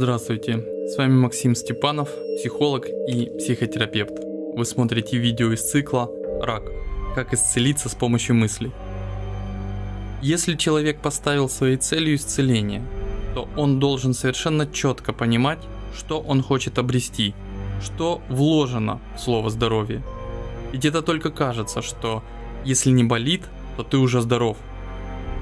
Здравствуйте, с вами Максим Степанов, психолог и психотерапевт. Вы смотрите видео из цикла «Рак. Как исцелиться с помощью мыслей». Если человек поставил своей целью исцеление, то он должен совершенно четко понимать, что он хочет обрести, что вложено в слово «здоровье». Ведь это только кажется, что если не болит, то ты уже здоров.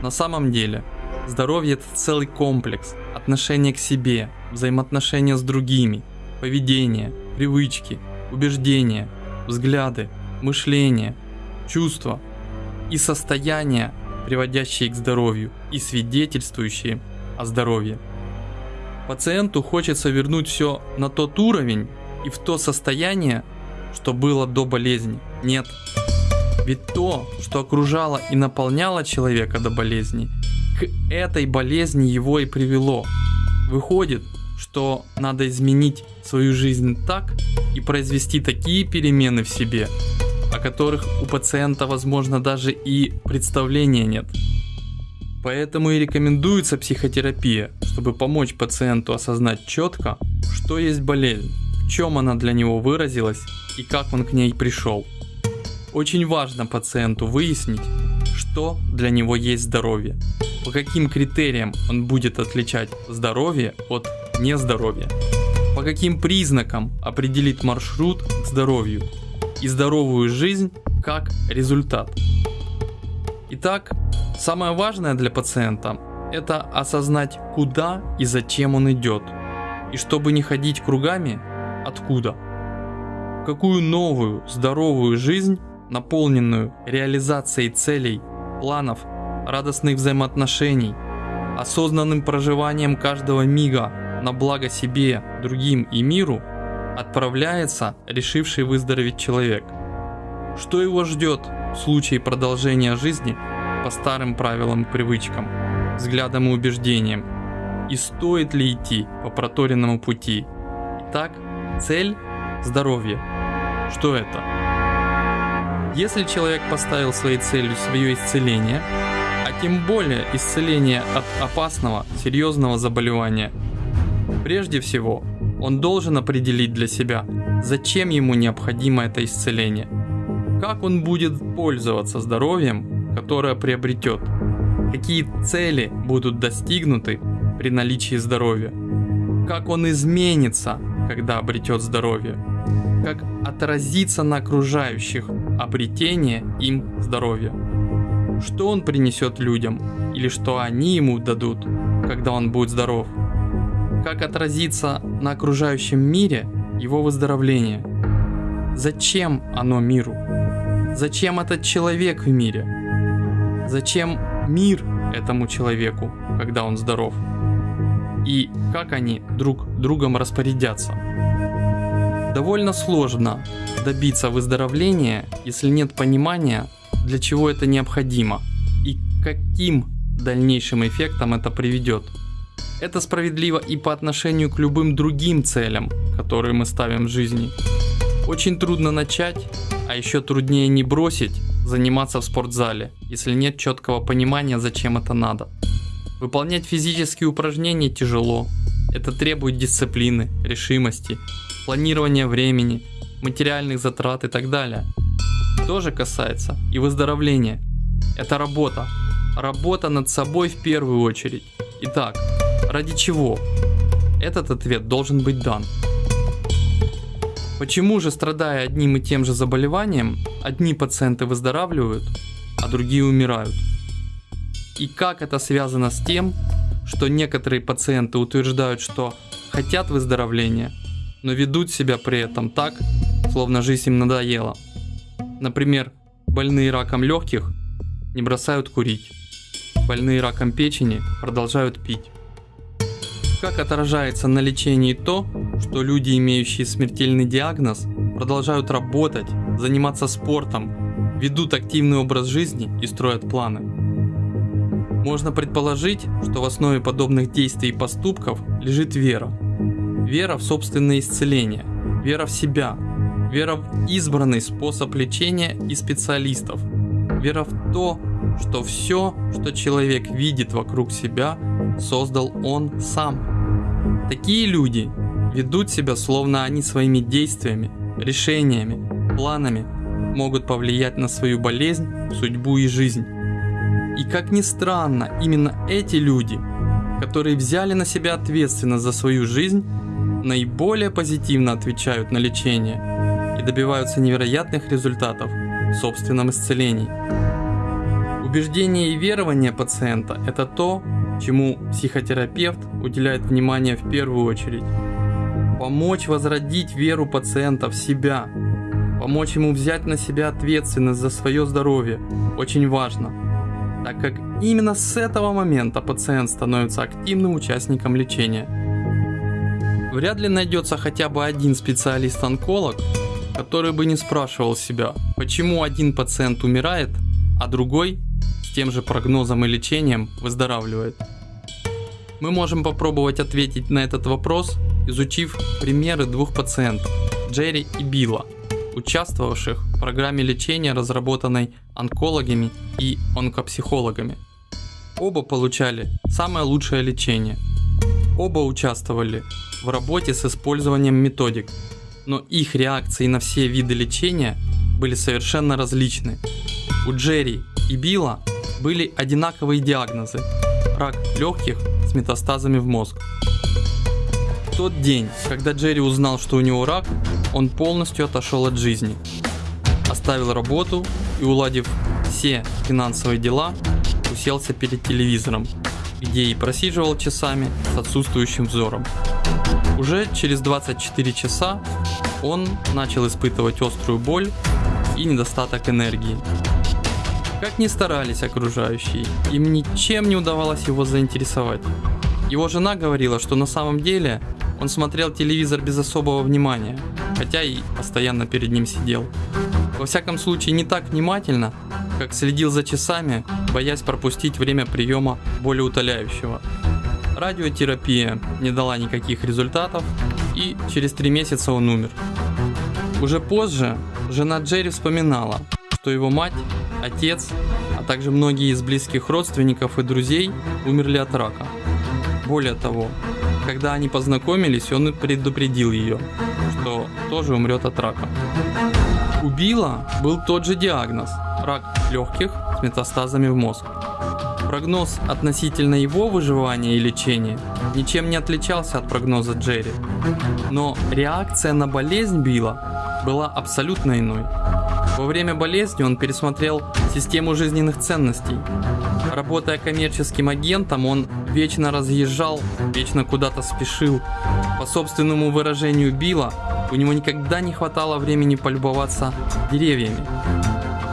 На самом деле, здоровье это целый комплекс отношения к себе, взаимоотношения с другими, поведение, привычки, убеждения, взгляды, мышление, чувства и состояния, приводящие к здоровью и свидетельствующие о здоровье. Пациенту хочется вернуть все на тот уровень и в то состояние, что было до болезни. Нет. Ведь то, что окружало и наполняло человека до болезни, к этой болезни его и привело. Выходит, что надо изменить свою жизнь так и произвести такие перемены в себе, о которых у пациента, возможно, даже и представления нет. Поэтому и рекомендуется психотерапия, чтобы помочь пациенту осознать четко, что есть болезнь, в чем она для него выразилась и как он к ней пришел. Очень важно пациенту выяснить, что для него есть здоровье, по каким критериям он будет отличать здоровье от нездоровья, по каким признакам определить маршрут к здоровью и здоровую жизнь как результат. Итак, самое важное для пациента – это осознать, куда и зачем он идет, и чтобы не ходить кругами, откуда. Какую новую, здоровую жизнь, наполненную реализацией целей, планов, радостных взаимоотношений, осознанным проживанием каждого мига на благо себе, другим и миру, отправляется решивший выздороветь человек. Что его ждет в случае продолжения жизни по старым правилам и привычкам, взглядам и убеждениям, и стоит ли идти по проторенному пути. Итак, цель – здоровье. Что это? Если человек поставил своей целью свое исцеление, а тем более исцеление от опасного, серьезного заболевания, прежде всего он должен определить для себя, зачем ему необходимо это исцеление, как он будет пользоваться здоровьем, которое приобретет, какие цели будут достигнуты при наличии здоровья, как он изменится, когда обретет здоровье, как отразится на окружающих обретение им здоровья, что он принесет людям или что они ему дадут, когда он будет здоров – как отразится на окружающем мире его выздоровление. Зачем оно миру? Зачем этот человек в мире? Зачем мир этому человеку, когда он здоров? И как они друг другом распорядятся? Довольно сложно добиться выздоровления, если нет понимания, для чего это необходимо и каким дальнейшим эффектом это приведет. Это справедливо и по отношению к любым другим целям, которые мы ставим в жизни. Очень трудно начать, а еще труднее не бросить заниматься в спортзале, если нет четкого понимания, зачем это надо. Выполнять физические упражнения тяжело. Это требует дисциплины, решимости, планирования времени, материальных затрат и так далее. Тоже касается и выздоровления. Это работа. Работа над собой в первую очередь. Итак, Ради чего? Этот ответ должен быть дан. Почему же, страдая одним и тем же заболеванием, одни пациенты выздоравливают, а другие умирают? И как это связано с тем, что некоторые пациенты утверждают, что хотят выздоровления, но ведут себя при этом так, словно жизнь им надоела. Например, больные раком легких не бросают курить, больные раком печени продолжают пить. Как отражается на лечении то, что люди, имеющие смертельный диагноз, продолжают работать, заниматься спортом, ведут активный образ жизни и строят планы? Можно предположить, что в основе подобных действий и поступков лежит вера. Вера в собственное исцеление, вера в себя, вера в избранный способ лечения и специалистов, вера в то, что все, что человек видит вокруг себя, создал он сам. Такие люди ведут себя словно они своими действиями, решениями, планами могут повлиять на свою болезнь, судьбу и жизнь. И как ни странно, именно эти люди, которые взяли на себя ответственность за свою жизнь, наиболее позитивно отвечают на лечение и добиваются невероятных результатов в собственном исцелении. Убеждение и верование пациента – это то, чему психотерапевт уделяет внимание в первую очередь. Помочь возродить веру пациента в себя, помочь ему взять на себя ответственность за свое здоровье очень важно, так как именно с этого момента пациент становится активным участником лечения. Вряд ли найдется хотя бы один специалист-онколог, который бы не спрашивал себя, почему один пациент умирает, а другой тем же прогнозом и лечением выздоравливает. Мы можем попробовать ответить на этот вопрос, изучив примеры двух пациентов, Джерри и Билла, участвовавших в программе лечения, разработанной онкологами и онкопсихологами. Оба получали самое лучшее лечение. Оба участвовали в работе с использованием методик, но их реакции на все виды лечения были совершенно различны. У Джерри и Билла были одинаковые диагнозы – рак легких с метастазами в мозг. В тот день, когда Джерри узнал, что у него рак, он полностью отошел от жизни. Оставил работу и, уладив все финансовые дела, уселся перед телевизором, где и просиживал часами с отсутствующим взором. Уже через 24 часа он начал испытывать острую боль и недостаток энергии. Как ни старались окружающие, им ничем не удавалось его заинтересовать. Его жена говорила, что на самом деле он смотрел телевизор без особого внимания, хотя и постоянно перед ним сидел. Во всяком случае не так внимательно, как следил за часами, боясь пропустить время приема болеутоляющего. Радиотерапия не дала никаких результатов, и через три месяца он умер. Уже позже жена Джерри вспоминала, что его мать, отец, а также многие из близких родственников и друзей умерли от рака. Более того, когда они познакомились, он предупредил ее, что тоже умрет от рака. У Билла был тот же диагноз – рак легких с метастазами в мозг. Прогноз относительно его выживания и лечения ничем не отличался от прогноза Джерри. Но реакция на болезнь Билла была абсолютно иной. Во время болезни он пересмотрел систему жизненных ценностей. Работая коммерческим агентом, он вечно разъезжал, вечно куда-то спешил. По собственному выражению Билла, у него никогда не хватало времени полюбоваться деревьями.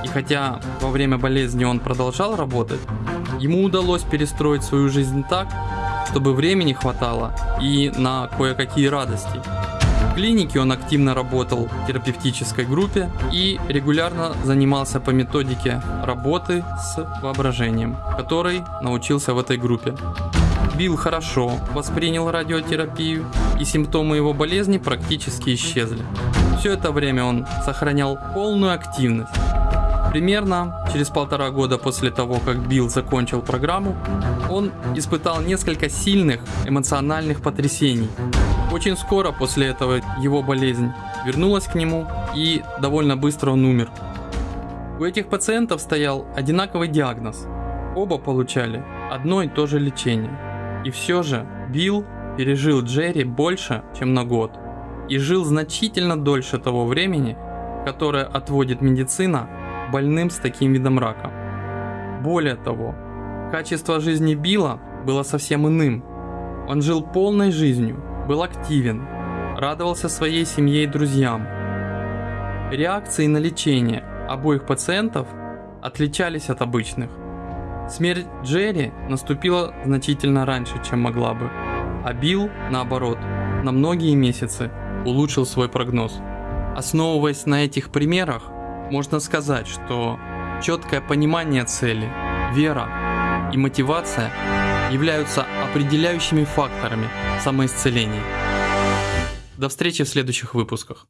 И хотя во время болезни он продолжал работать, ему удалось перестроить свою жизнь так, чтобы времени хватало и на кое-какие радости. В клинике он активно работал в терапевтической группе и регулярно занимался по методике работы с воображением, которой научился в этой группе. Билл хорошо воспринял радиотерапию, и симптомы его болезни практически исчезли. Все это время он сохранял полную активность. Примерно через полтора года после того, как Билл закончил программу, он испытал несколько сильных эмоциональных потрясений. Очень скоро после этого его болезнь вернулась к нему и довольно быстро он умер. У этих пациентов стоял одинаковый диагноз. Оба получали одно и то же лечение. И все же Билл пережил Джерри больше, чем на год. И жил значительно дольше того времени, которое отводит медицина больным с таким видом рака. Более того, качество жизни Билла было совсем иным. Он жил полной жизнью, был активен, радовался своей семье и друзьям. Реакции на лечение обоих пациентов отличались от обычных. Смерть Джерри наступила значительно раньше, чем могла бы, а Билл, наоборот, на многие месяцы улучшил свой прогноз. Основываясь на этих примерах, можно сказать, что четкое понимание цели, вера и мотивация являются определяющими факторами самоисцеления. До встречи в следующих выпусках.